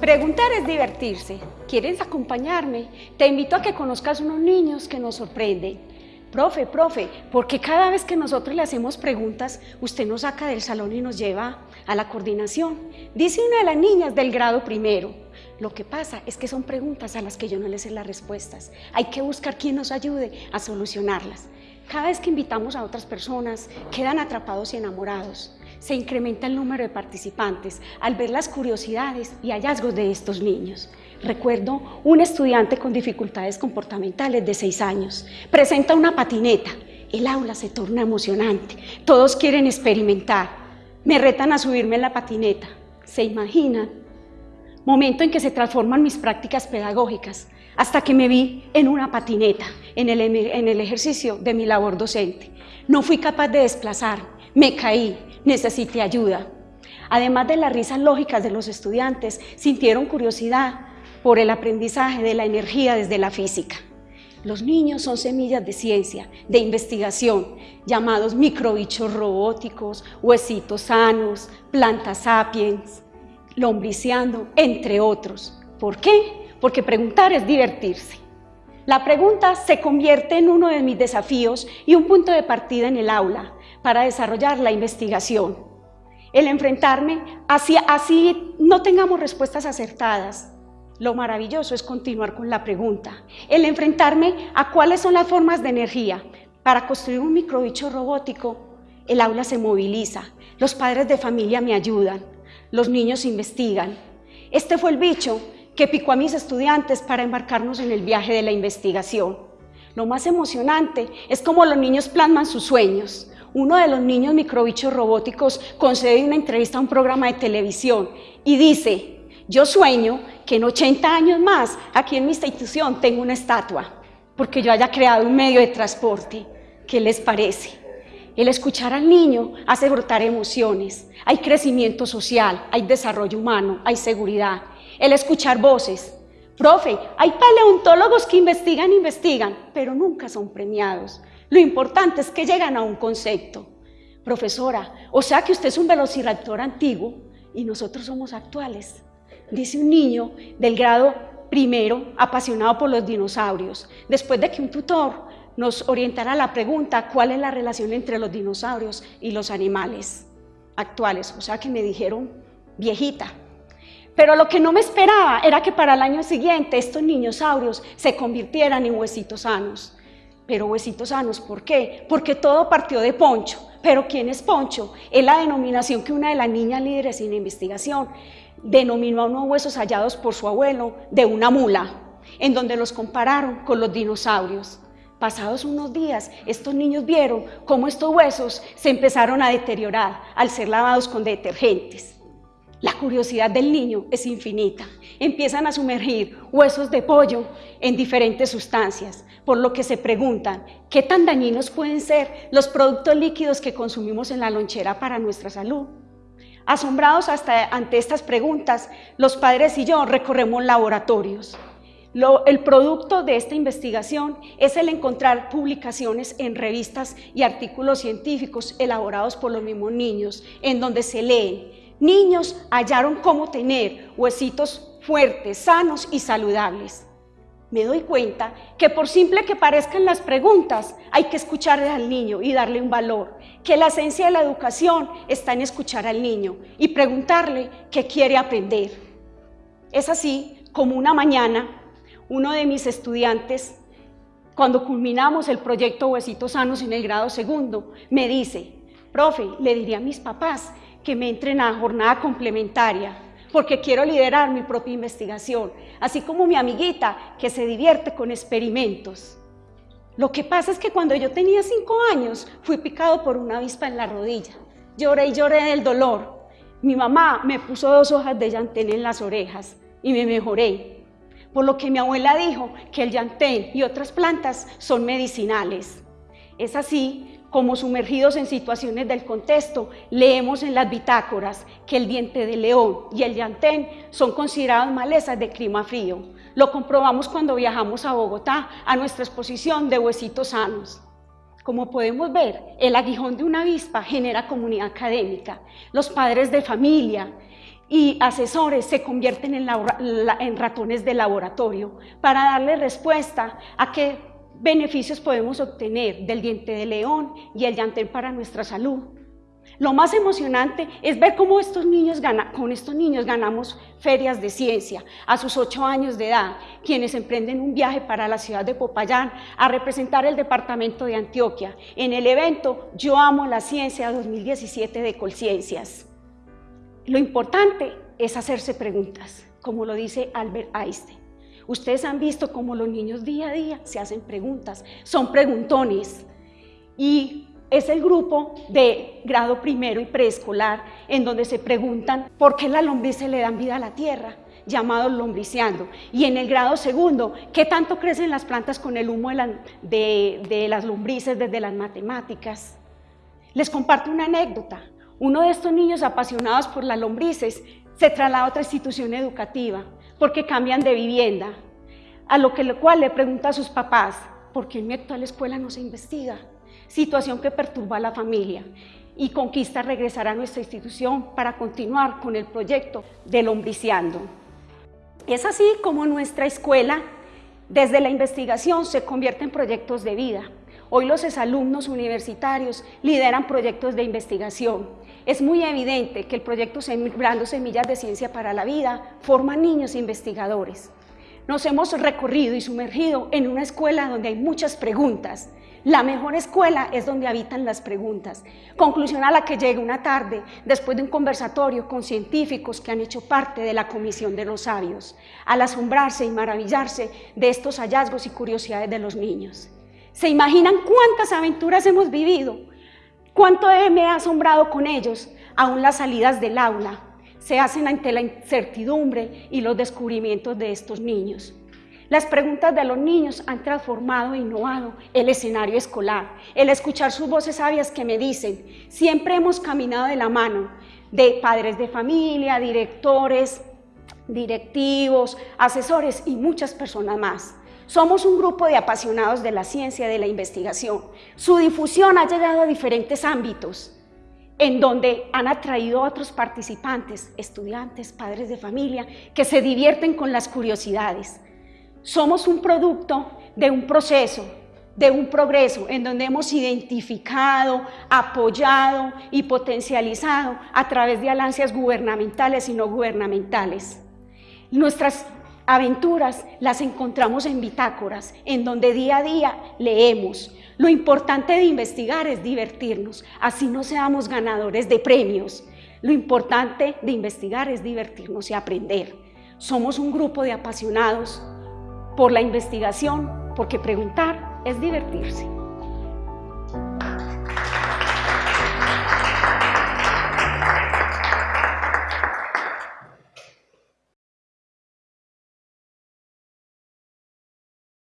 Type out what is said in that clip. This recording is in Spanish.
Preguntar es divertirse. ¿Quieres acompañarme? Te invito a que conozcas unos niños que nos sorprenden. Profe, profe, porque cada vez que nosotros le hacemos preguntas, usted nos saca del salón y nos lleva a la coordinación? Dice una de las niñas del grado primero. Lo que pasa es que son preguntas a las que yo no les sé las respuestas. Hay que buscar quien nos ayude a solucionarlas. Cada vez que invitamos a otras personas, quedan atrapados y enamorados se incrementa el número de participantes al ver las curiosidades y hallazgos de estos niños. Recuerdo un estudiante con dificultades comportamentales de 6 años. Presenta una patineta. El aula se torna emocionante. Todos quieren experimentar. Me retan a subirme en la patineta. ¿Se imaginan? Momento en que se transforman mis prácticas pedagógicas hasta que me vi en una patineta en el, en el ejercicio de mi labor docente. No fui capaz de desplazar, me caí, necesité ayuda. Además de las risas lógicas de los estudiantes, sintieron curiosidad por el aprendizaje de la energía desde la física. Los niños son semillas de ciencia, de investigación, llamados microbichos robóticos, huesitos sanos, plantas sapiens, lombriciando, entre otros. ¿Por qué? Porque preguntar es divertirse. La pregunta se convierte en uno de mis desafíos y un punto de partida en el aula, para desarrollar la investigación. El enfrentarme, así, así no tengamos respuestas acertadas, lo maravilloso es continuar con la pregunta. El enfrentarme a cuáles son las formas de energía. Para construir un microbicho robótico, el aula se moviliza, los padres de familia me ayudan, los niños investigan. Este fue el bicho que picó a mis estudiantes para embarcarnos en el viaje de la investigación. Lo más emocionante es cómo los niños plasman sus sueños, uno de los niños microbichos robóticos concede una entrevista a un programa de televisión y dice, yo sueño que en 80 años más aquí en mi institución tengo una estatua, porque yo haya creado un medio de transporte. ¿Qué les parece? El escuchar al niño hace brotar emociones, hay crecimiento social, hay desarrollo humano, hay seguridad. El escuchar voces, profe, hay paleontólogos que investigan, investigan, pero nunca son premiados. Lo importante es que llegan a un concepto. Profesora, o sea que usted es un velociraptor antiguo y nosotros somos actuales. Dice un niño del grado primero, apasionado por los dinosaurios, después de que un tutor nos orientara la pregunta cuál es la relación entre los dinosaurios y los animales actuales. O sea que me dijeron viejita. Pero lo que no me esperaba era que para el año siguiente estos niñosaurios se convirtieran en huesitos sanos pero huesitos sanos, ¿por qué? Porque todo partió de Poncho. ¿Pero quién es Poncho? Es la denominación que una de las niñas líderes en investigación denominó a unos huesos hallados por su abuelo de una mula, en donde los compararon con los dinosaurios. Pasados unos días, estos niños vieron cómo estos huesos se empezaron a deteriorar al ser lavados con detergentes. La curiosidad del niño es infinita. Empiezan a sumergir huesos de pollo en diferentes sustancias, por lo que se preguntan, ¿qué tan dañinos pueden ser los productos líquidos que consumimos en la lonchera para nuestra salud? Asombrados hasta ante estas preguntas, los padres y yo recorremos laboratorios. el producto de esta investigación es el encontrar publicaciones en revistas y artículos científicos elaborados por los mismos niños, en donde se leen, niños hallaron cómo tener huesitos fuertes, sanos y saludables me doy cuenta que por simple que parezcan las preguntas, hay que escuchar al niño y darle un valor, que la esencia de la educación está en escuchar al niño y preguntarle qué quiere aprender. Es así como una mañana uno de mis estudiantes, cuando culminamos el proyecto Huesitos Sanos en el grado segundo, me dice, profe, le diría a mis papás que me entren a jornada complementaria porque quiero liderar mi propia investigación, así como mi amiguita que se divierte con experimentos. Lo que pasa es que cuando yo tenía cinco años fui picado por una avispa en la rodilla. Lloré y lloré del dolor. Mi mamá me puso dos hojas de llantén en las orejas y me mejoré. Por lo que mi abuela dijo que el llantén y otras plantas son medicinales. Es así como sumergidos en situaciones del contexto, leemos en las bitácoras que el diente de león y el llantén son considerados malezas de clima frío. Lo comprobamos cuando viajamos a Bogotá a nuestra exposición de huesitos sanos. Como podemos ver, el aguijón de una avispa genera comunidad académica. Los padres de familia y asesores se convierten en, en, ratones de laboratorio para darle respuesta a qué beneficios podemos obtener del diente de león y el llantén para nuestra salud. Lo más emocionante es ver cómo estos niños con estos niños ganamos ferias de ciencia a sus ocho años de edad, quienes emprenden un viaje para la ciudad de Popayán a representar el departamento de Antioquia en el evento Yo Amo la Ciencia 2017 de Colciencias. Lo importante es hacerse preguntas, como lo dice Albert Einstein. Ustedes han visto cómo los niños día a día se hacen preguntas, son preguntones. Y es el grupo de grado primero y preescolar en donde se preguntan por qué la lombrices le dan vida a la tierra, llamado lombriciando. Y en el grado segundo, ¿qué tanto crecen las plantas con el humo de, de las lombrices desde las matemáticas? Les comparto una anécdota. Uno de estos niños apasionados por las lombrices se traslada a otra institución educativa porque cambian de vivienda, a lo, que, lo cual le pregunta a sus papás, ¿por qué en mi actual escuela no se investiga? situación que perturba a la familia y conquista regresar a nuestra institución para continuar con el proyecto del Lombriciando. Es así como nuestra escuela, desde la investigación, se convierte en proyectos de vida. Hoy los exalumnos universitarios lideran proyectos de investigación. Es muy evidente que el proyecto Sembrando Semillas de Ciencia para la Vida forma niños investigadores. Nos hemos recorrido y sumergido en una escuela donde hay muchas preguntas, la mejor escuela es donde habitan las preguntas. Conclusión a la que llega una tarde, después de un conversatorio con científicos que han hecho parte de la Comisión de los Sabios, al asombrarse y maravillarse de estos hallazgos y curiosidades de los niños. ¿Se imaginan cuántas aventuras hemos vivido? ¿Cuánto me ha asombrado con ellos? Aún las salidas del aula se hacen ante la incertidumbre y los descubrimientos de estos niños. Las preguntas de los niños han transformado e innovado el escenario escolar. El escuchar sus voces sabias que me dicen, siempre hemos caminado de la mano de padres de familia, directores, directivos, asesores y muchas personas más. Somos un grupo de apasionados de la ciencia y de la investigación. Su difusión ha llegado a diferentes ámbitos, en donde han atraído a otros participantes, estudiantes, padres de familia, que se divierten con las curiosidades. Somos un producto de un proceso, de un progreso en donde hemos identificado, apoyado y potencializado a través de alianzas gubernamentales y no gubernamentales. Nuestras aventuras las encontramos en bitácoras, en donde día a día leemos. Lo importante de investigar es divertirnos, así no seamos ganadores de premios. Lo importante de investigar es divertirnos y aprender. Somos un grupo de apasionados por la investigación, porque preguntar es divertirse.